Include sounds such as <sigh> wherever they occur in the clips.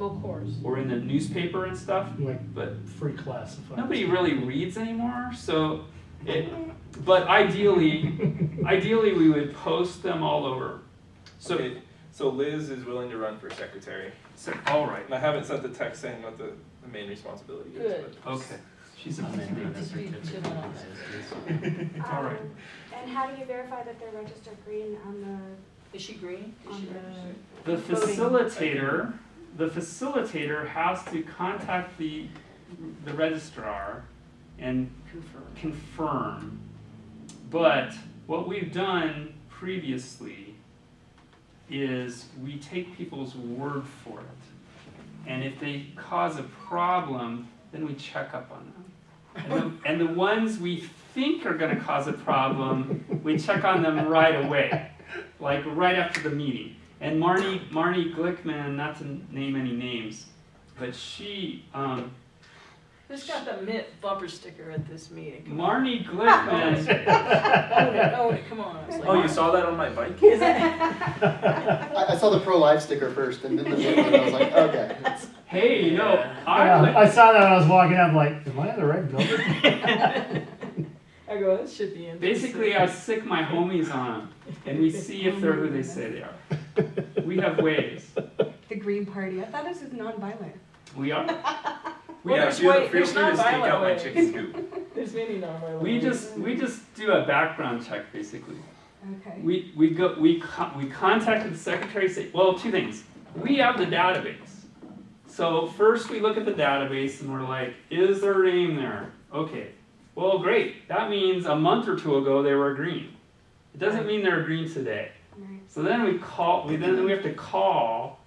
Well, of course. or in the newspaper and stuff, Like but free classified. nobody really reads anymore, so it, but ideally, ideally we would post them all over. So, Okay, so Liz is willing to run for secretary. so, all right, And I haven't sent the text saying what the, the main responsibility is, but. okay. She's a Amending the Just be certificate. chilling on that. All right. Um, And how do you verify that they're registered green on the? Is she green? the, Is on she the? The facilitator, the facilitator has to contact the, the registrar and Confirm. confirm. But what we've done previously is we take people's word for it. And if they cause a problem, then we check up on them. And the, and the ones we think are gonna cause a problem, we check on them right away, like right after the meeting. And Marnie, Marnie Glickman, not to name any names, but she, um, Who's got the Mitt bumper sticker at this meeting? Come on. Marnie Glickman, <laughs> Own it, own it, come on. I was like, Oh, you saw that on my bike? <laughs> Is it? I, I saw the pro-life sticker first and then the name, and I was like, okay. it's- hey, you know, Yeah, I, I saw that when I was walking up, like, am I in the right building? <laughs> I go, this should be interesting. basically I sick my homies on them, and we see if they're who they say they are. We have ways, The Green Party, I thought this was non-violent. we are. <laughs> We, Well, Yeah, there's feel, way- there's free to speak out my ways. chicken coop. <laughs> <laughs> There's many non-violent. we ways. just, we just do a background check, basically. Okay. We, we go, we, co- we contacted the Secretary of State, well, two things. We have the database. So first we look at the database and we're like, is their name there? Okay, well, great, that means a month or two ago they were green. It doesn't mean they're green today. Right. So then we call, we then we have to call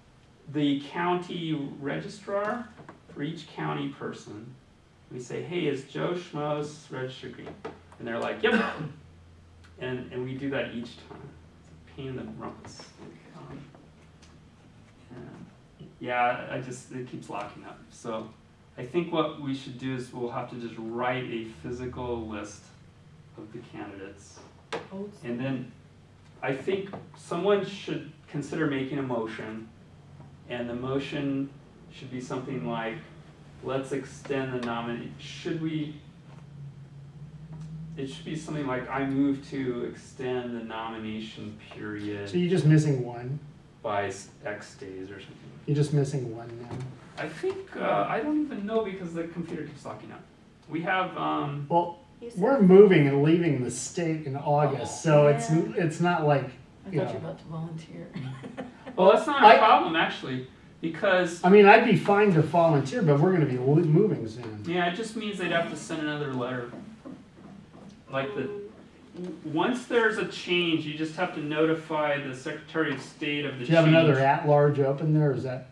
the county registrar for each county person. We say, hey, is Joe Schmo's registered green? And they're like, yep. And, and we do that each time. It's a pain in the rumpus. Um, Yeah, I just, it keeps locking up. So I think what we should do is we'll have to just write a physical list of the candidates. And then I think someone should consider making a motion, and the motion should be something like, let's extend the nominee, should we? It should be something like, I move to extend the nomination period. So you're just missing one, by X days or something. you're just missing one now. I think, uh, I don't even know because the computer keeps locking up. We have, um, Well, we're moving and leaving the state in August, so it's, Yeah. it's not like, I thought you you were know. about to volunteer. <laughs> well, that's not I- a problem actually, because I mean, I'd be fine to volunteer, but we're gonna be lo- moving soon. Yeah, it just means they'd have to send another letter. Like the, w- once there's a change, you just have to notify the Secretary of State of the Do change. you have another at-large open there, or is that,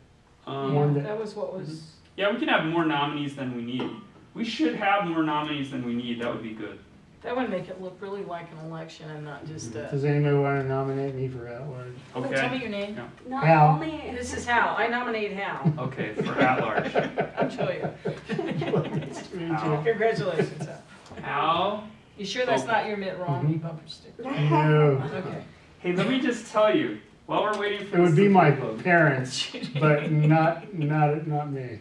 Um, one that- That was what was, yeah, we can have more nominees than we need. We should have more nominees than we need, that would be good. that would make it look really like an election and not just a. does anybody wanna nominate me for at-large? Oh, Tell me Okay, your name. Not Hal. only. This is Hal. I nominate Hal. okay, for at-large. <laughs> I'm Julia. Nice to meet you. Al. Congratulations, Hal. Al, You sure that's Oh. not your Mitt Romney bumper sticker? No, Okay. hey, let me just tell you, while we're waiting for it would be my vote, parents, <laughs> but not, not, not me.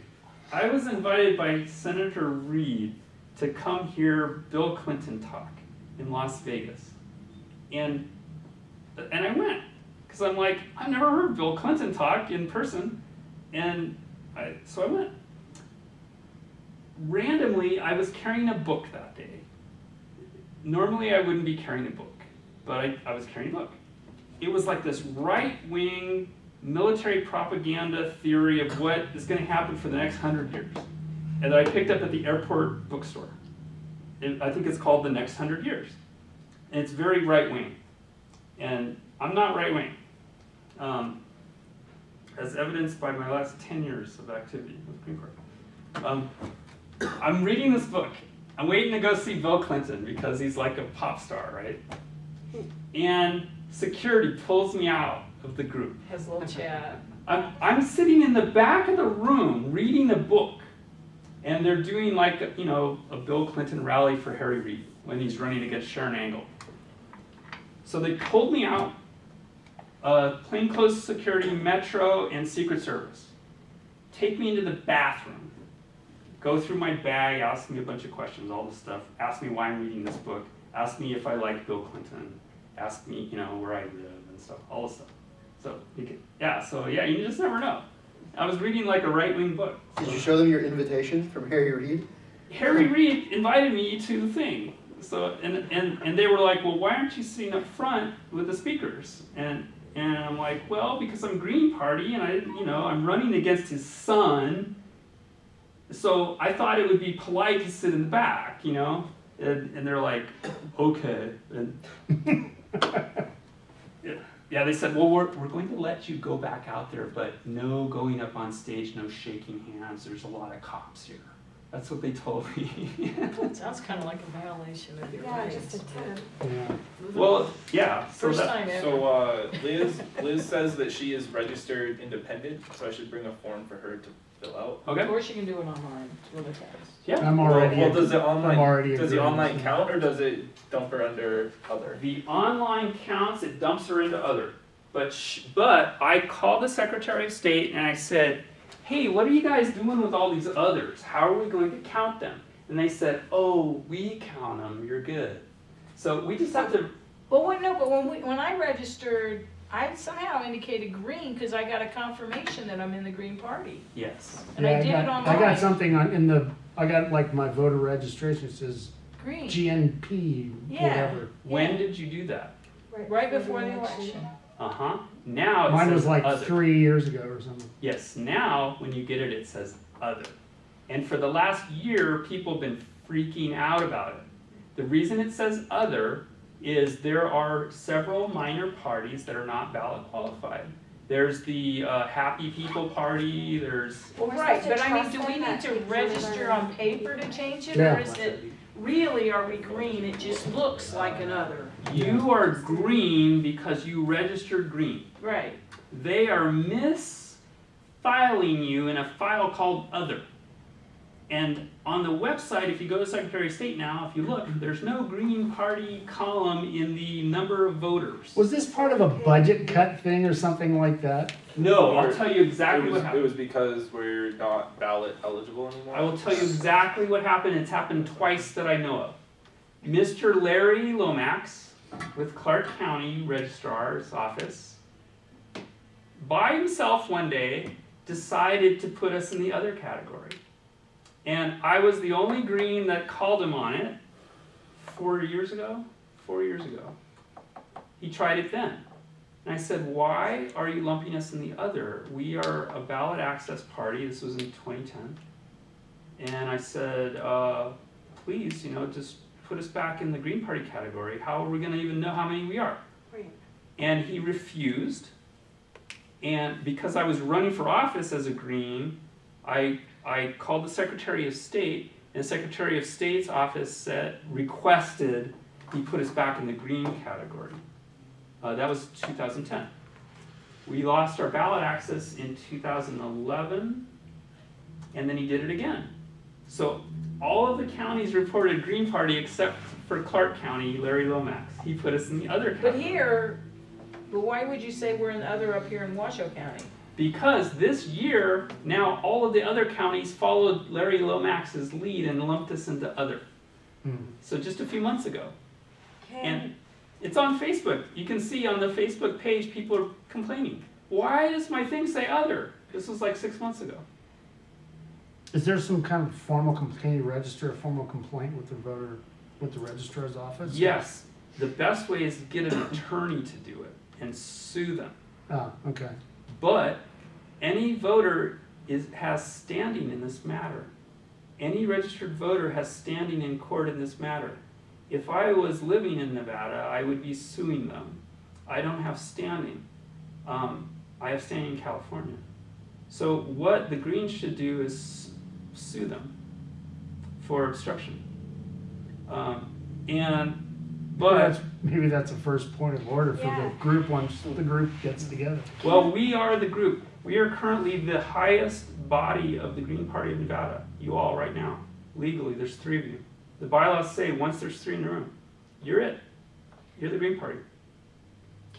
I was invited by Senator Reid to come hear Bill Clinton talk in Las Vegas. And and I went because I'm like, I've never heard Bill Clinton talk in person. And I, so I went. Randomly, I was carrying a book that day. Normally, I wouldn't be carrying a book, but I, I was carrying a book. It was like this right wing military propaganda theory of what is going to happen for the next hundred years. And I picked up at the airport bookstore. It, I think it's called The Next Hundred Years. And it's very right wing. And I'm not right wing. Um, as evidenced by my last 10 years of activity with Green Court. Um, I'm reading this book. I'm waiting to go see Bill Clinton because he's like a pop star, right? And security pulls me out of the group. Has a little chat. I'm, I'm sitting in the back of the room reading a book, and they're doing like, you know, a Bill Clinton rally for Harry Reid when he's running against Sharron Angle. So they pulled me out, uh, plainclothes security, Metro, and Secret Service. take me into the bathroom, go through my bag, ask me a bunch of questions, all this stuff, ask me why I'm reading this book, ask me if I like Bill Clinton, ask me, you know, where I live and stuff, all this stuff. So, can, yeah, so yeah, you just never know. I was reading like a right wing book. Did you show them your invitation from Harry Reid? Harry Reid invited me to the thing. So and, and and they were like, well, why aren't you sitting up front with the speakers? And and I'm like, well, because I'm Green Party and I, you know, I'm running against his son. So I thought it would be polite to sit in the back, you know. And, and they're like, okay. And <laughs> yeah, <laughs> yeah, they said, well, we're, we're going to let you go back out there, but no going up on stage, no shaking hands. There's a lot of cops here. That's what they told me. <laughs> <laughs> It sounds kind of like a violation of your Yeah, rights. just a ten. Yeah. well, yeah. So First that, time ever. So, uh, Liz, Liz says that she is registered independent, so I should bring a form for her to fill out. Of okay. course you can do it online, it's really fast. Yeah. I'm already. Well, well, does the I'm already online, does the agreeing. online count, or does it dump her under other? The online counts, it dumps her into other. But, sh- but I called the Secretary of State and I said, hey, what are you guys doing with all these others? How are we going to count them? And they said, oh, we count them, you're good. So we just have to, Well, wait, no, but when we, when I registered, I somehow indicated green because I got a confirmation that I'm in the Green Party. yes. And I Yeah, did it got- I online. got something on, in the, I got like my voter registration, it says Green, GNP, Yeah. whatever. When did you do that? right before the election. Uh-huh. Now it Mine says was like other. three years ago or something. Yes, now when you get it, it says other. And for the last year, people have been freaking out about it. The reason it says other is there are several minor parties that are not ballot qualified. There's the uh, Happy People Party, there's, Well, right, but I mean, do we need to register on paper to change it? Yeah. Or is it, really, are we green? It just looks like another. you are green because you registered green. Right. They are misfiling you in a file called other. And on the website, if you go to Secretary of State now, if you look, there's no Green Party column in the number of voters. Was this part of a budget cut thing or something like that? No, I'll tell you exactly It what happened. it was because we're not ballot eligible anymore. I will tell you exactly what happened. It's happened twice that I know of. Mr. Larry Lomax with Clark County Registrar's Office by himself one day decided to put us in the other category. And I was the only green that called him on it four years ago. Four years ago. He tried it then. And I said, Why are you lumping us in the other? We are a ballot access party. This was in 2010. And I said, uh, Please, you know, just put us back in the Green Party category. How are we going to even know how many we are? Right. And he refused. And because I was running for office as a Green, I, I called the Secretary of State, and the Secretary of State's office said, requested he put us back in the Green category. Uh, that was 2010. We lost our ballot access in 2011, and then he did it again. So all of the counties reported Green Party except for Clark County, Larry Lomax. He put us in the other But here, but why would you say we're in the other up here in Washoe County? Because this year, now all of the other counties followed Larry Lomax's lead and lumped us into other. Hmm. So just a few months ago. Can, And it's on Facebook. You can see on the Facebook page, people are complaining. Why does my thing say other? This was like six months ago. Is there some kind of formal complaint, can you register a formal complaint with the voter, with the registrar's office? Yes, the best way is to get an attorney to do it and sue them. Ah, okay. But any voter is, has standing in this matter. Any registered voter has standing in court in this matter. If I was living in Nevada, I would be suing them. I don't have standing. Um, I have standing in California. So what the Greens should do is sue them for obstruction. Um, and, Maybe but. that's- Maybe that's a first point of order for the group once the group gets together. Well, we are the group. We are currently the highest body of the Green Party of Nevada. You all right now. Legally, there's three of you. The bylaws say once there's three in the room, you're it. You're the Green Party.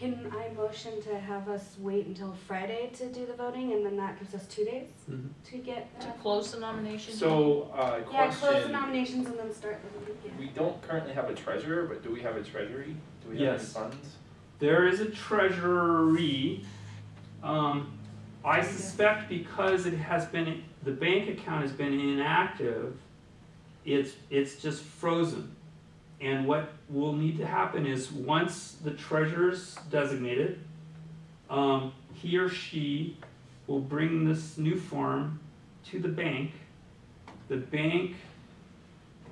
Can I motion to have us wait until Friday to do the voting, and then that gives us two days Mhm. to get? To uh, close the nomination? So, uh, Yeah, close the question, nominations and then start the voting, yeah. we don't currently have a treasurer, but do we have a treasury? Do we have any Yes. funds? There is a treasury. Um, I suspect because it has been, the bank account has been inactive, it's, it's just frozen. And what will need to happen is, once the treasurer's designated, um, he or she will bring this new form to the bank. The bank,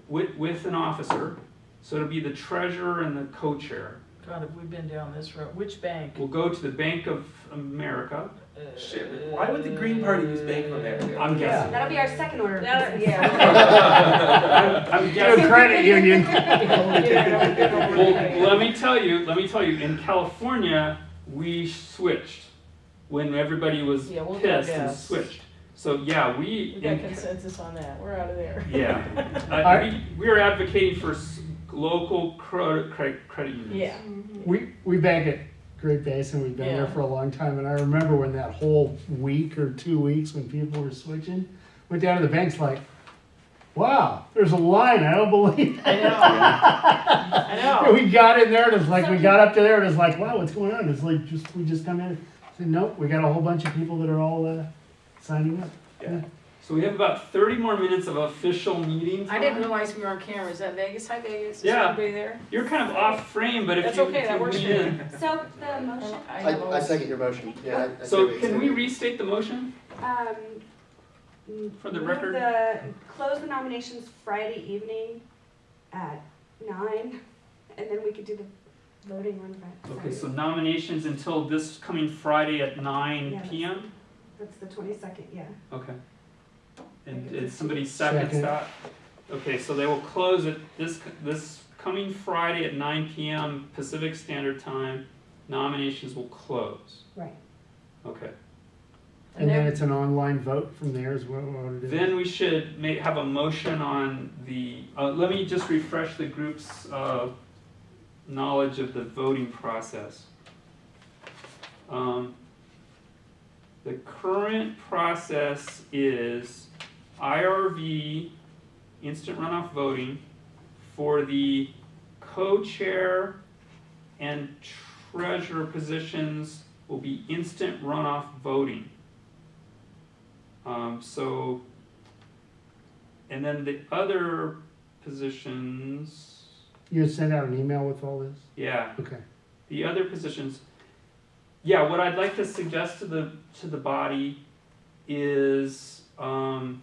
with, with an officer, so it'll be the treasurer and the co-chair. God, have we been down this road? Which bank? We'll go to the Bank of America. Shit, why would the Green Party use Bank of America? I'm guessing. That'll be our second order of That- business. yeah. <laughs> I'm, I'm Good guessing. credit union. <laughs> Well, let me tell you, let me tell you, in California, we switched when everybody was Yeah, we'll pissed and switched. So, yeah, we, We got in- consensus on that, we're out of there. yeah, <laughs> uh, I- we, we are advocating for local credit, credit, credit unions. Yeah. We, we bank at Great Basin, we've been there for a long time, and I remember when that whole week or two weeks when people were switching, went down to the banks like, wow, there's a line, I don't believe it. I know. <laughs> I know. <laughs> We got in there and it's like, we got up to there and it's like, wow, what's going on? It's like, just, we just come in, said, nope, we got a whole bunch of people that are all, uh, signing up. Yeah. So we have about thirty more minutes of official meeting I didn't realize we were on camera, is that Vegas? Hi Vegas, is Yeah. everybody there? You're kind of off frame, but if That's you, okay, if that you works lean for me. in. So the motion, I I, I second your motion, yeah. I- I So can we restate the motion? um. For the record? The, close the nominations Friday evening at nine, and then we could do the voting on Friday. Okay, so nominations until this coming Friday at nine Yeah. PM? That's the twenty-second, yeah. Okay. And did somebody seconds Second. that? Okay, so they will close it this, this coming Friday at nine PM Pacific Standard Time. Nominations will close. Right. Okay. And then then- it's an online vote from there is what, what it is. Then we should make, have a motion on the, uh, let me just refresh the group's, uh, knowledge of the voting process. Um, the current process is IRV, instant runoff voting, for the co-chair and treasurer positions will be instant runoff voting. Um, so, and then the other positions, You sent out an email with all this? yeah, Okay. the other positions, yeah, what I'd like to suggest to the, to the body is, um,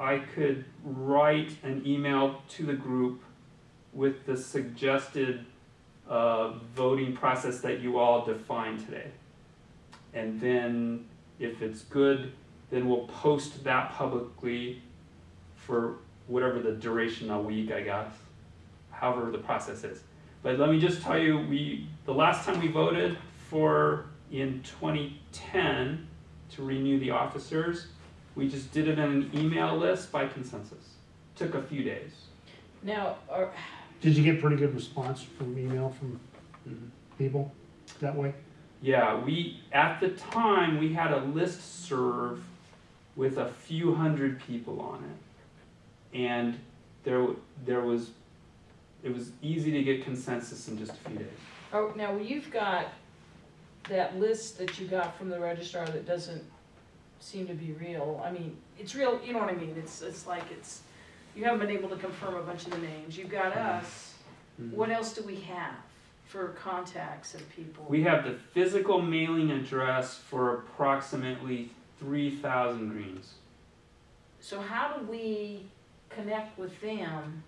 I could write an email to the group with the suggested, uh, voting process that you all defined today. And then, if it's good, then we'll post that publicly for whatever the duration, a week, I guess, however the process is. But let me just tell you, we, the last time we voted for, in twenty ten, to renew the officers, we just did it in an email list by consensus. Took a few days. Now, are, Did you get pretty good response from email from mm-hmm. people that way? Yeah, we, at the time, we had a list serve with a few hundred people on it. And there, there was, it was easy to get consensus in just a few days. oh, now you've got that list that you got from the registrar that doesn't seem to be real. I mean, it's real, you know what I mean? It's, it's like it's, you haven't been able to confirm a bunch of the names. You've got us. What else do we have for contacts of people? We have the physical mailing address for approximately three thousand greens. So how do we connect with them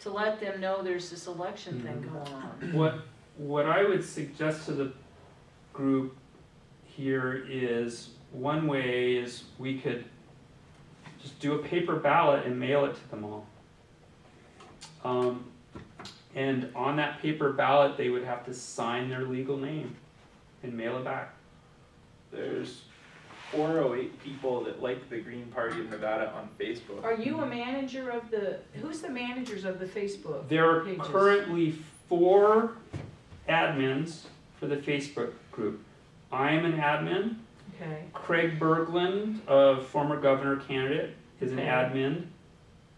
to let them know there's this election thing Mhm. going on? <coughs> What, what I would suggest to the group here is, one way is we could just do a paper ballot and mail it to them all. Um, and on that paper ballot, they would have to sign their legal name and mail it back. There's four oh eight people that like the Green Party of Nevada on Facebook. Are you a manager of the, who's the managers of the Facebook? There are Pages. currently four admins for the Facebook group. I'm an admin. Okay, Craig Berglund, a former governor candidate, is an Okay. admin.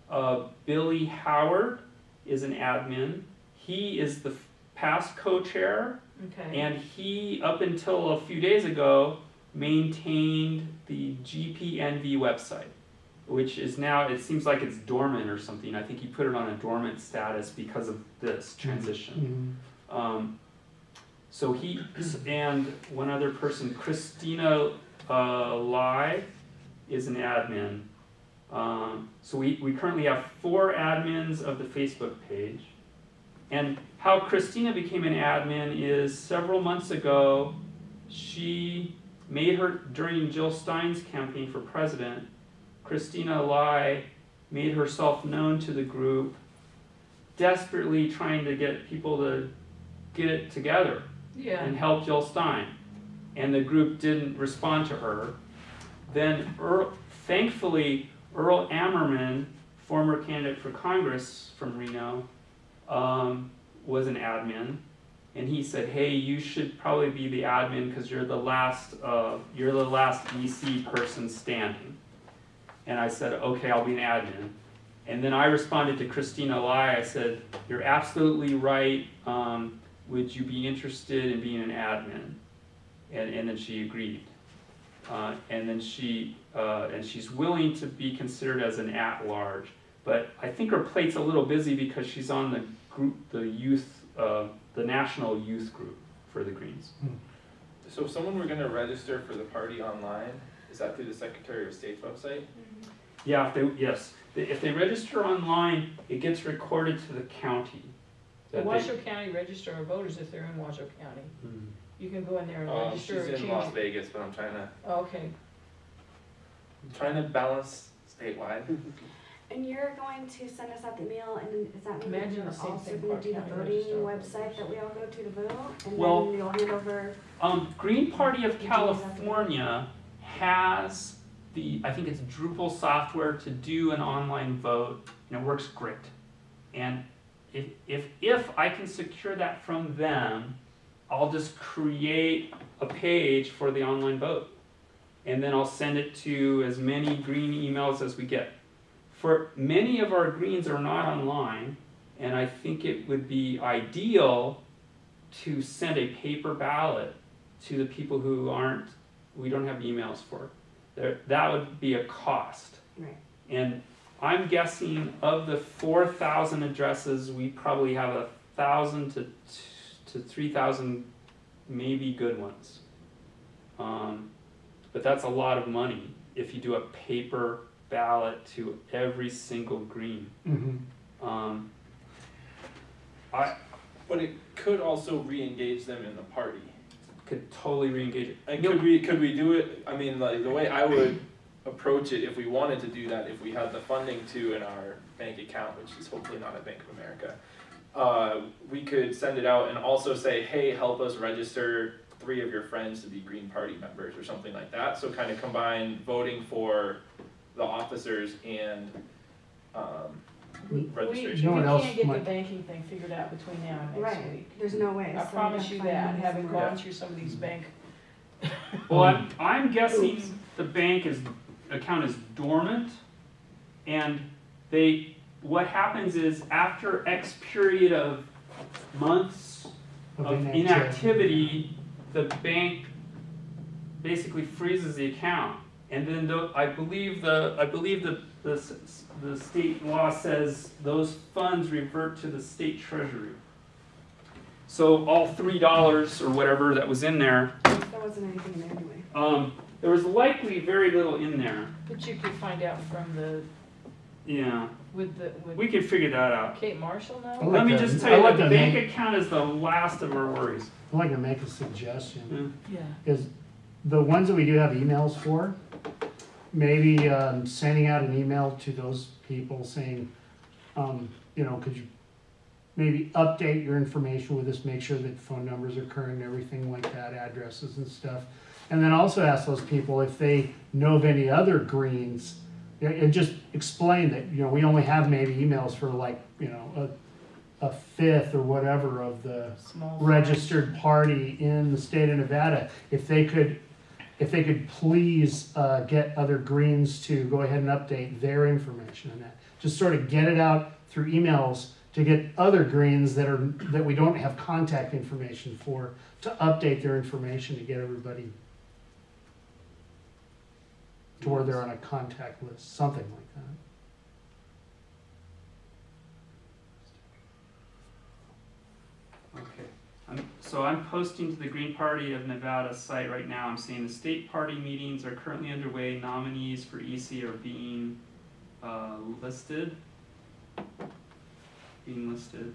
Uh, Billy Howard is an admin. He is the past co-chair, okay. and he, up until a few days ago, maintained the GPNV website, which is now, it seems like it's dormant or something. I think he put it on a dormant status because of this transition. Mhm. Um, so he, and one other person, Christina, uh, Lai is an admin. Um, so we, we currently have four admins of the Facebook page. And how Christina became an admin is several months ago, she made her, during Jill Stein's campaign for president, Christina Lai made herself known to the group, desperately trying to get people to get it together Yeah, and help Jill Stein. And the group didn't respond to her. Then Earl, thankfully, Earl Ammerman, former candidate for Congress from Reno, um, was an admin. And he said, hey, you should probably be the admin because you're the last, uh, you're the last DC person standing. And I said, okay, I'll be an admin. And then I responded to Christina Lai, I said, you're absolutely right, um, would you be interested in being an admin? And, and then she agreed. Uh, and then she, uh, and she's willing to be considered as an at-large. But I think her plate's a little busy because she's on the group, the youth, uh, the national youth group for the Greens. So if someone were gonna register for the party online, is that through the Secretary of State's website? Yeah, if they, yes, if they register online, it gets recorded to the county. The that they- Washoe County Register of Voters, if they're in Washoe County, Hmm. you can go in there and Um, she's register or in Las change. Vegas, but I'm trying to, Oh, Okay, trying to balance statewide. <laughs> And you're going to send us out the mail, and is that mean that Imagine you're the same also thing gonna do the County voting Register website that we all go to to vote? And Well- then you'll hand over, Um, Green Party of Did you use that for that? California has the, I think it's Drupal software to do an online vote, and it works great. And if, if, if I can secure that from them, I'll just create a page for the online vote. And then I'll send it to as many green emails as we get. For many of our greens are not online, and I think it would be ideal to send a paper ballot to the people who aren't, we don't have emails for. There, that would be a cost. right, And I'm guessing of the four thousand addresses, we probably have a thousand to, to three thousand maybe good ones. Um, but that's a lot of money if you do a paper ballot to every single green. Mhm. Um, I But it could also re-engage them in the party. could totally re-engage it. And No. could we, could we do it, I mean, like, the way I would approach it, if we wanted to do that, if we had the funding to in our bank account, which is hopefully not at Bank of America, uh, we could send it out and also say, hey, help us register three of your friends to be Green Party members or something like that, so kind of combine voting for the officers and, um, we, registration. No we one else can't get the banking thing figured out between now and next right, week. there's no way. I so promise you that, having somewhere. gone through some of these bank, Well, I'm, <laughs> I'm guessing the bank is, account is dormant, and they, what happens is after X period of months of inactivity, the bank basically freezes the account. And then the, I believe the, I believe the, the, the state law says those funds revert to the state treasury. So all three dollars or whatever that was in there, There wasn't anything in there anyway. um, there was likely very little in there. but you could find out from the, Yeah, with the, we with could figure that out. Kate Marshall I now? like Let me to- just I tell you, like the to bank make- account is the last of our worries. I'd like to make a suggestion, Yeah. Yeah, is the ones that we do have emails for, maybe, um, sending out an email to those people saying, um, you know, could you maybe update your information with us, make sure that phone numbers are current and everything like that, addresses and stuff. And then also ask those people if they know of any other greens, and- and just explain that, you know, we only have maybe emails for like, you know, a a fifth or whatever of the Small. registered party in the state of Nevada, if they could, if they could please, uh, get other greens to go ahead and update their information on that. Just sort of get it out through emails to get other greens that are, that we don't have contact information for, to update their information to get everybody to where they're on a contact list, something like that. Okay, I'm, so I'm posting to the Green Party of Nevada site right now, I'm saying the state party meetings are currently underway, nominees for EC are being, uh, listed. Being listed.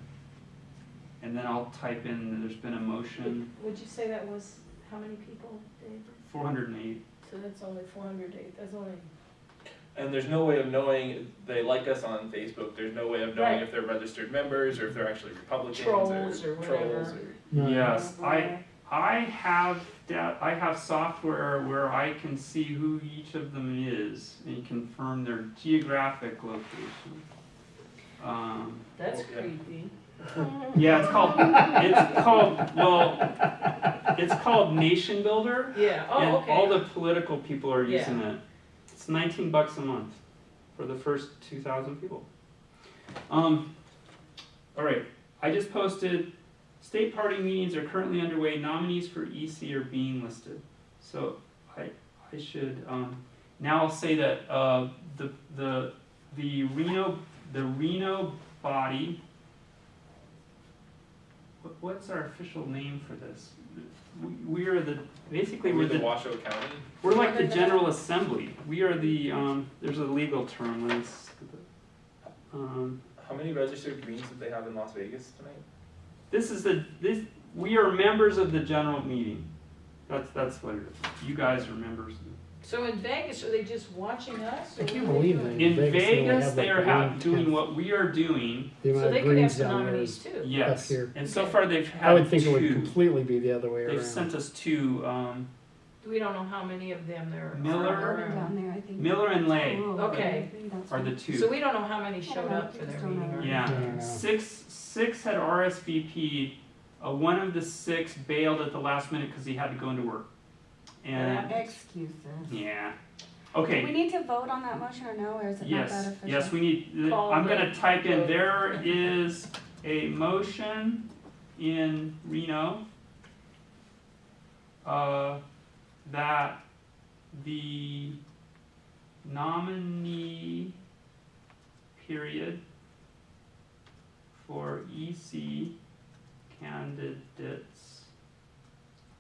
And then I'll type in, that there's been a motion, Would you say that was, how many people, Dave? four hundred and eight, So that's only four hundred eight, that's only. And there's no way of knowing, they like us on Facebook, there's no way of knowing Right. if they're registered members, or if they're actually Republicans, or Trolls or trolls, whatever. or. No. yes, I, I have da- I have software where I can see who each of them is and confirm their geographic location. Um, That's Okay. creepy. Yeah, it's called, it's called, well, it's called Nation Builder. Yeah, And oh, okay. all the political people are Yeah. using it. It's nineteen bucks a month for the first two thousand people. Um, all right, I just posted, state party meetings are currently underway, nominees for EC are being listed. So I, I should, um, now I'll say that, uh, the, the, the Reno, the Reno body, what's our official name for this? We, we are the, basically We're we're the the, Washoe County, we're like the General Assembly. We are the, um, there's a legal term, let's, um, how many registered greens did they have in Las Vegas tonight? this is the, this, we are members of the general meeting. That's, that's what it is. You guys are members. So in Vegas, are they just watching us? I can't what are they believe doing? that. In Vegas, they only Vegas, have, they like, are ha- one doing tenth. what we are doing, The So amount they of could have greens some down there nominees is, too. yes. here. And so Okay. far, they've had I would had think it would two. completely be the other way around. They've around. sent us two, um, We don't know how many of them there are. Miller. Down there, I think. Miller and Lai Oh, Okay. I think that's are the two. So we don't know how many showed up for their meeting. know. or Yeah. I. Six, six had RSVP. Uh, one of the six bailed at the last minute because he had to go into work. And Excuses. yeah, Do we need to vote on that motion or no, or is it not that Yes, official? yes, we need. Call I'm gonna type in. There is a motion in Reno uh, that the nominee period for EC candidates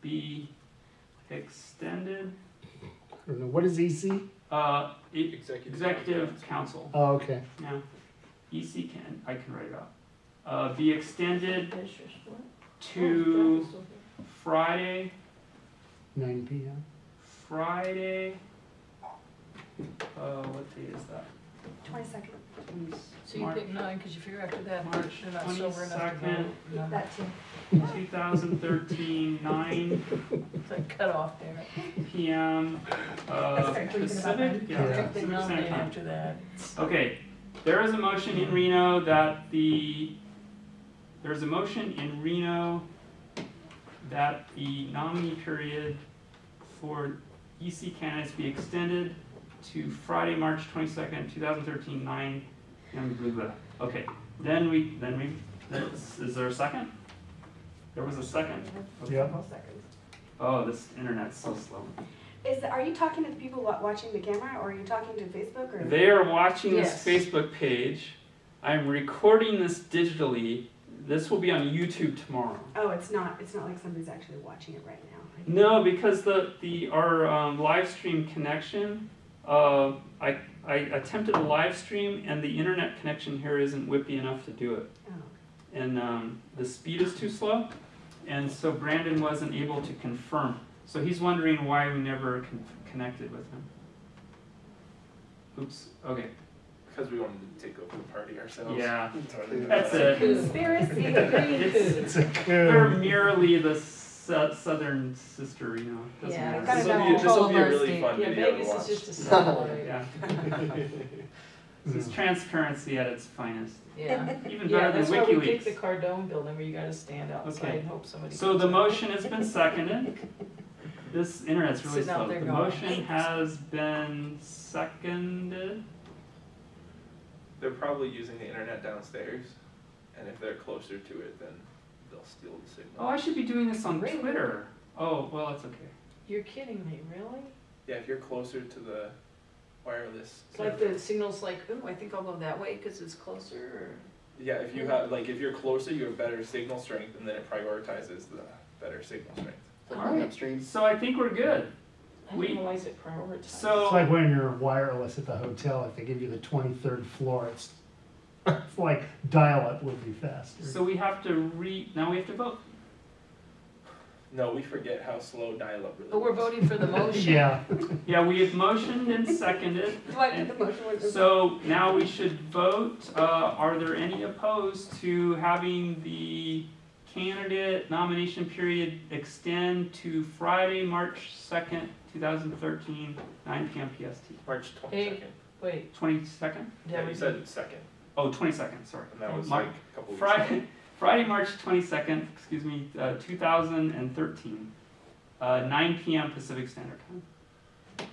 be extended, I don't know, what is EC? uh, e- Executive. executive council, Oh, okay. yeah, EC can, I can write it out. Uh, be extended Fish or sport? to Friday, Nine PM. Friday, uh, what day is that? Twenty-second. So you March- pick nine, cause you figure after that, March they're not sober enough to 22nd. No, That too. Two thousand thirteen, nine It's a cutoff there. PM, uh, Start thinking about Pacific, that. yeah, Yeah. Pick Pacific nine Standard Time. after that. Okay, there is a motion in Reno that the, there's a motion in Reno that the nominee period for EC candidates be extended to Friday, March twenty-second, two thousand thirteen, nine, and blah, blah. Okay, then we, then we, is, is there a second? There was a second? Okay. Yep. Oh, this internet's so slow. Is, are you talking to the people watching the camera, or are you talking to Facebook, or? They are watching this Facebook page. I'm recording this digitally. This will be on YouTube tomorrow. Oh, it's not, it's not like somebody's actually watching it right now. No, because the, the, our, um, live stream connection, uh, I, I attempted a live stream and the internet connection here isn't whippy enough to do it. Oh. And, um, the speed is too slow. And so Brandon wasn't able to confirm. So he's wondering why we never con- connected with him. Oops, okay, Because we wanted to take over the party ourselves. yeah, That's that's it. Conspiracy. <laughs> It's- It's a They're merely the su- southern sister, you know. doesn't Yeah, matter. This will be, this will be a really fun Yeah, video to Vegas watch. is just a <laughs> satellite. Yeah. <laughs> This is transparency at its finest, Yeah. even better Yeah, better that's than why we picked the WikiLeaks. Cardone building where you gotta stand outside Okay. and hope somebody. So the out. motion has been seconded. <laughs> This internet's really Sitting slow. The going, motion has been seconded. They're probably using the internet downstairs, and if they're closer to it, then they'll steal the signal. Oh, I should be doing this on Really? Twitter. Oh, well, it's okay. You're kidding me, really? Yeah, if you're closer to the wireless. It's like the signal's like, ooh, I think I'll go that way because it's closer or. Yeah, if you have, like, if you're closer, you have better signal strength, and then it prioritizes the better signal strength. Like Alright. upstream. So I think we're good. I We- didn't realize it prioritized. It's like when you're wireless at the hotel, if they give you the twenty-third floor, it's, it's <laughs> like dial-up would be faster. so we have to re, now we have to vote. No, we forget how slow dial-up really But we're is. voting for the <laughs> motion. Yeah, <laughs> Yeah, we have motioned and seconded. Do I put the motion with So now we should vote. Uh, are there any opposed to having the candidate nomination period extend to Friday, March second, two thousand thirteen, nine PM PST? March twenty-second. Wait, Twenty-second? Yeah, that you would said second, Oh, twenty-second, sorry. and that was Mar- like a couple. Friday, <laughs> Friday, March twenty-second, excuse me, uh, two thousand and thirteen, uh, nine PM Pacific Standard Time.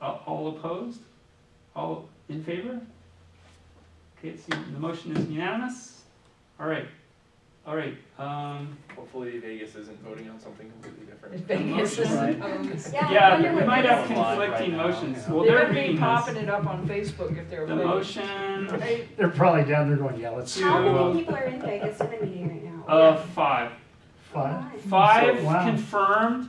Uh, all opposed? All in favor? Okay, it's, the motion is unanimous. All right, all right, um, Hopefully Vegas isn't voting on something completely different. Vegas is motion. opposed. Yeah, I yeah, we what might have this is. conflicting Right now, motions. yeah. Well, They they're better be reading popping this. it up on Facebook if they're The opposed. motion Right? they're probably down there going, yeah, let's, How to- many people are in Vegas in the meeting right now? of five. five, Why? Five So- wow. confirmed,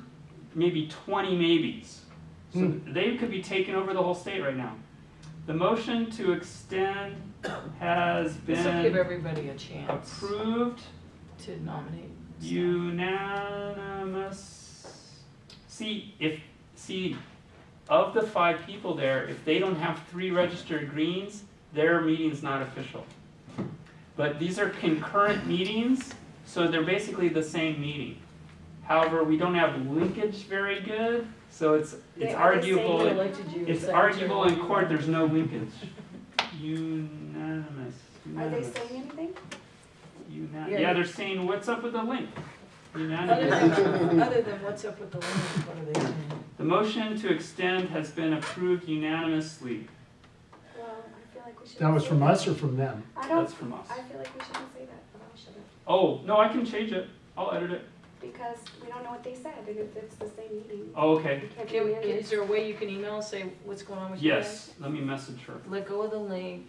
maybe twenty maybes. So Hmm. they could be taking over the whole state right now. The motion to extend has This will give been everybody a chance approved, to nominate. unanimous. See, if, see, of the five people there, if they don't have three registered greens, their meeting's not official. But these are concurrent meetings, so they're basically the same meeting. However, we don't have linkage very good, so it's, They it's are arguable, Who it's secretary? arguable in court, there's no linkage. Unanimous, Are they saying anything? Una- Yeah. yeah, they're saying, what's up with the link? Other than, other than what's up with the link, what are they saying? The motion to extend has been approved unanimously. Well, I feel like we should. that was from us or from them? I don't, That's from us. I feel like we shouldn't say that, but I shouldn't, Oh, no, I can change it. I'll edit it. because we don't know what they said, and if it's the same meeting. Oh, okay. We can't Can, do can, it. is there a way you can email, say what's going on with you guys? Yes, let me message her. Let go of the link,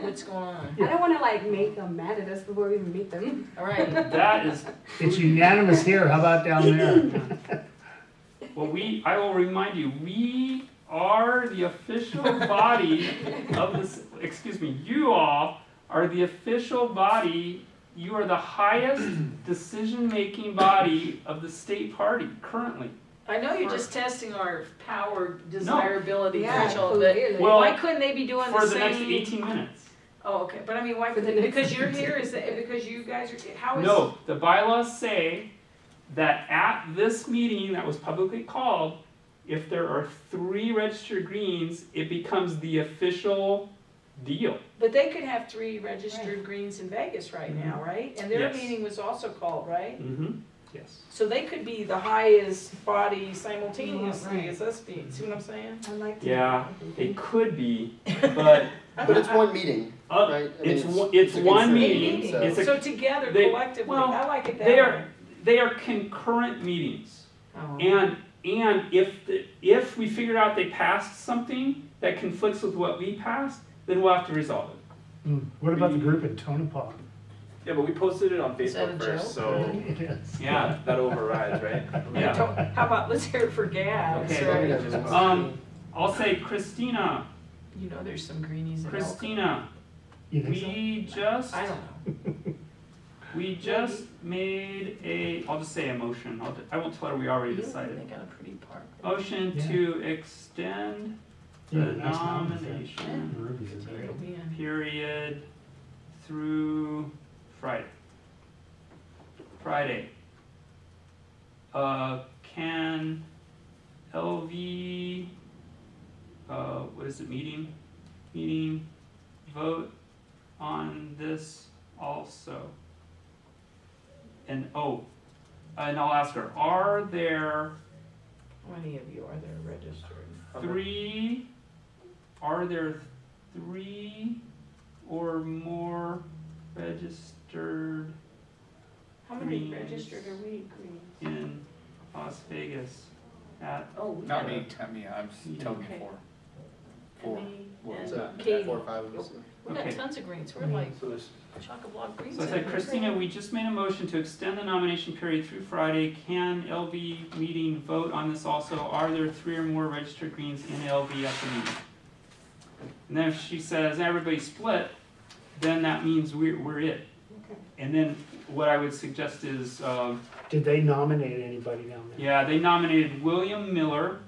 what's going on? I don't wanna like make them mad at us before we even meet them. Alright, That is, It's unanimous here, how about down there? <laughs> well, we, I will remind you, we are the official body of this, excuse me, you all are the official body, you are the highest decision-making body of the state party currently. I know you're just testing our power desirability Yeah, threshold, but clearly. Well, why couldn't they be doing the For same? the next eighteen minutes. Oh, okay, but I mean, why, For the next because you're here, is that, because you guys are, how is? No, the bylaws say that at this meeting that was publicly called, if there are three registered greens, it becomes the official deal. But they could have three registered greens in Vegas right now, right? And their Yes. meeting was also called, right? Mm-hmm, yes. So they could be the highest body simultaneously Right. as us being, see what I'm saying? I'd like to. Yeah, It could be, <laughs> but, <laughs> But it's one meeting, uh, right? I mean, it's one- it's a one consent meeting. so- It's a- So together they- collectively, well, I like it that they way. are- they are concurrent meetings. Oh. And, and if, the- if we figured out they passed something that conflicts with what we passed, then we'll have to resolve it. Hmm, What about the group in Tonopah? Yeah, but we posted it on Is that Facebook first, joke? so <laughs> Yes. Yeah, that overrides, right? <laughs> yeah. How about, let's hear it for Gad, Okay. right? Right. Um, I'll say Christina, You know there's some greenies in Elk. Christina, You think so? we just, I don't know. <laughs> we just made a, I'll just say a motion, I'll, I won't tell her we already They decided. got a pretty park. Motion to extend the Yeah, nice mountains nomination Ruby's is It'll great. be in. period through Friday. Friday. Uh, can LV, uh, what is it, meeting? meeting vote on this also? And, oh, and I'll ask her, are there How many of you are there registered? three, are there three or more registered How many Greens. registered are we, Green? in Las Vegas at, Oh, we Not have me, not me, I'm Yeah. telling you Okay. four. Four. Emmy What and So, Katie. four or five of us. We got Okay. tons of greens, we're like So there's, chock-a-block greens. so I said. Christina, we just made a motion to extend the nomination period through Friday. Can LV meeting vote on this also? Are there three or more registered greens in LV at the meeting? And then if she says everybody split, then that means we're, we're it. Okay. And then what I would suggest is, um, Did they nominate anybody down there? Yeah, they nominated William Miller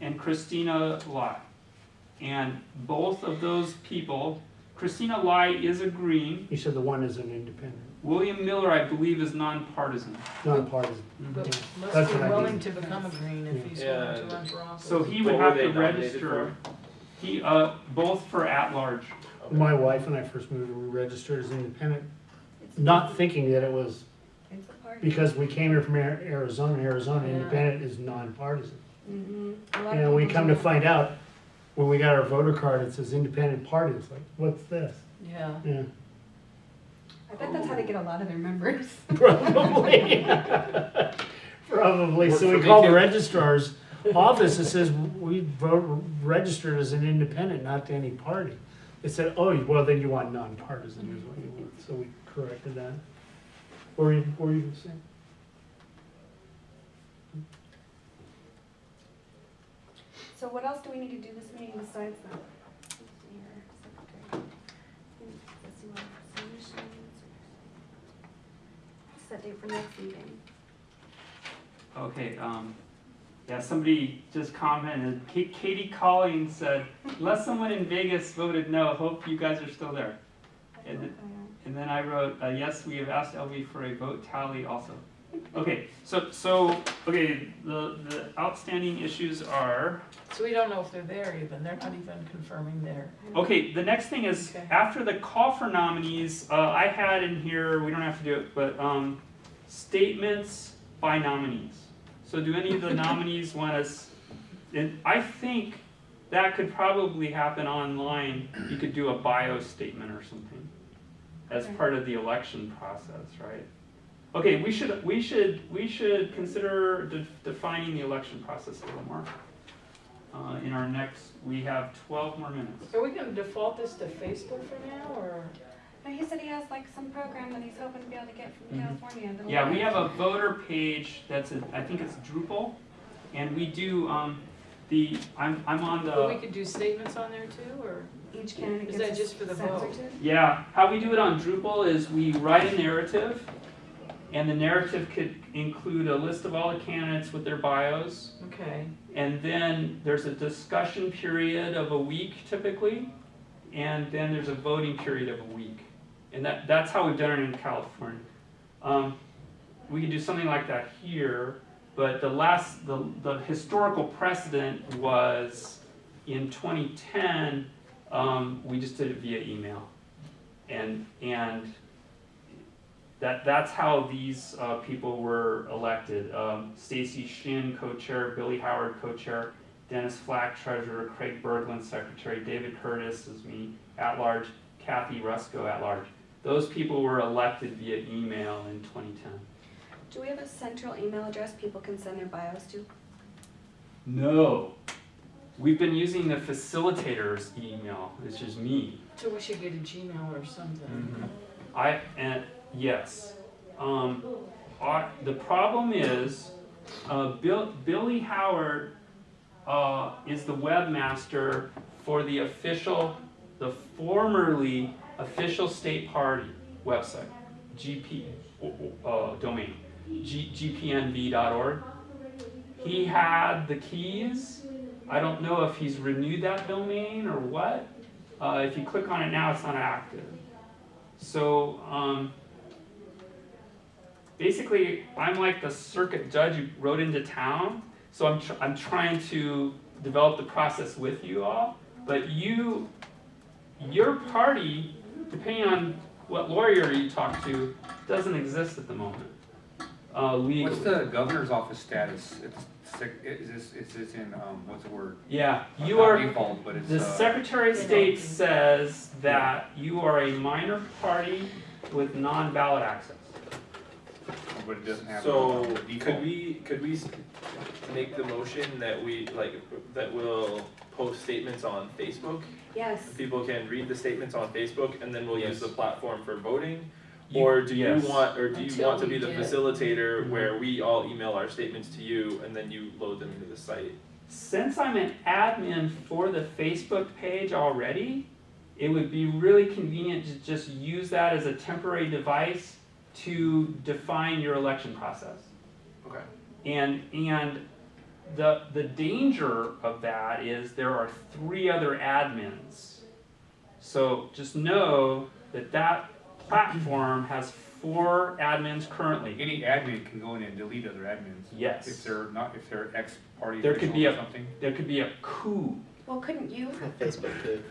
and Christina Lai. And both of those people, Christina Lai is a Green, You said the one is an independent, William Miller, I believe, is nonpartisan. nonpartisan. But Yeah. must That's be what I willing mean. to become a green if he's Yeah. willing to run for office. So he would What were have they to nominated register. He, uh, both for at-large. My wife and I first moved, we registered as independent, not thinking that it was, It's a party. because we came here from Ar- Arizona, Arizona, Yeah. independent is nonpartisan. Mhm. A lot of And we people come do to that. find out, when we got our voter card, it says independent party, it's like, what's this? Yeah, Yeah, I bet that's how they get a lot of their members. <laughs> <laughs> probably. <laughs> Probably, Worked so for we me call the too. registrar's office, it says, we vote, registered as an independent, not to any party. It said, oh, well, then you want nonpartisan is what you want, so we corrected that. What were you, what were you gonna say? So what else do we need to do this meeting besides that? Let's see here, secretary. Let's see what solutions. Set date for next meeting. Okay, um, yeah, somebody just commented, Ka- Katie Collins said, unless someone in Vegas voted no, hope you guys are still there. And, and then I wrote, uh, yes, we have asked LV for a vote tally also. Okay, so, so, okay, the, the outstanding issues are, so we don't know if they're there even, they're not even confirming there. okay, the next thing is, Okay. after the call for nominees, uh, I had in here, we don't have to do it, but, um, statements by nominees. So do any of the nominees want us, and I think that could probably happen online, you could do a bio statement or something as part of the election process, right? Okay, we should, we should, we should consider de- defining the election process a little more. Uh, in our next, we have twelve more minutes. are we gonna default this to Facebook for now, or? No, he said he has like some program that he's hoping to be able to get from Mhm. California. Yeah, we have a voter page that's, a- I think it's Drupal, and we do, um, the, I'm, I'm on But we could do statements on there too, or? Each candidate Is gets that just for the vote? yeah, how we do it on Drupal is we write a narrative, and the narrative could include a list of all the candidates with their bios, Okay, And then there's a discussion period of a week typically, and then there's a voting period of a week. And that, that's how we've done it in California. Um, we could do something like that here, but the last, the, the historical precedent was in twenty ten, um, we just did it via email. And, and that, that's how these, uh, people were elected. Um, Stacy Shin, co-chair, Billy Howard, co-chair, Dennis Flack, treasurer, Craig Berglund, secretary, David Curtis is me, at-large, Kathy Rusko, at-large. Those people were elected via email in twenty ten. Do we have a central email address people can send their bios to? No, we've been using the facilitator's email, which is me. so we should get a Gmail or something. I, and, yes. Um, our, the problem is, uh, Bill, Billy Howard, uh, is the webmaster for the official, the formerly official state party website, GP, uh, domain, gpnv.org. He had the keys. I don't know if he's renewed that domain or what. Uh, if you click on it now, it's not active. So, um, basically, I'm like the circuit judge who rode into town. So I'm, tr- I'm trying to develop the process with you all. But you, your party, depending on what lawyer you talk to, doesn't exist at the moment, uh, legally. What's the governor's office status? It's, sec- is this, is this in, um, what's the word? Yeah, you Not are, Default, but it's, the uh, Secretary of State says that you are a minor party with non-ballot access. but it doesn't have. So, could we, could we make the motion that we, like, that will post statements on Facebook? Yes. People can read the statements on Facebook and then we'll use the platform for voting? You- Or do you yes. want, or do you want to be the get- facilitator Mhm. where we all email our statements to you and then you load them into the site? Since I'm an admin for the Facebook page already, it would be really convenient to just use that as a temporary device to define your election process. Okay. And, and the, the danger of that is there are three other admins. So just know that that platform has four admins currently. Any admin can go in and delete other admins. Yes. If they're not, if they're ex-party There could be or a- something. there could be a coup. Well, couldn't you? <laughs> Facebook too.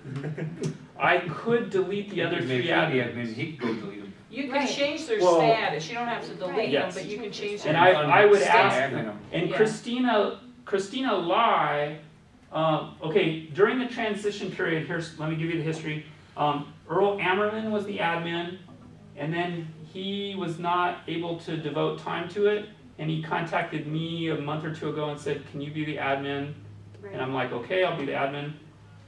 <laughs> I could delete the other If three they found the admin, admins. he could go delete them. You can Right. change their Well- status, you don't have to delete them, Yes. but you can change And their. I, I would Stay ask, them. and Yeah. Christina, Christina Lai, um, okay, during the transition period, here's, let me give you the history. Um, Earl Ammerman was the admin, and then he was not able to devote time to it, and he contacted me a month or two ago and said, can you be the admin? Right. And I'm like, okay, I'll be the admin.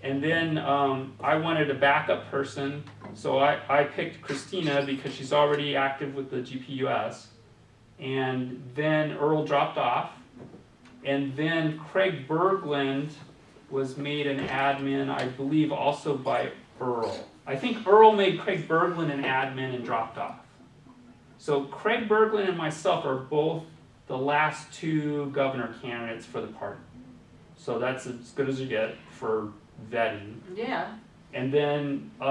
And then um, I wanted a backup person, so I, I picked Christina because she's already active with the GPUS. And then Earl dropped off. And then Craig Berglund was made an admin, I believe, also by Earl. I think Earl made Craig Berglund an admin and dropped off. So Craig Berglund and myself are both the last two governor candidates for the party. So that's as good as you get for vetting. Yeah, And then, uh,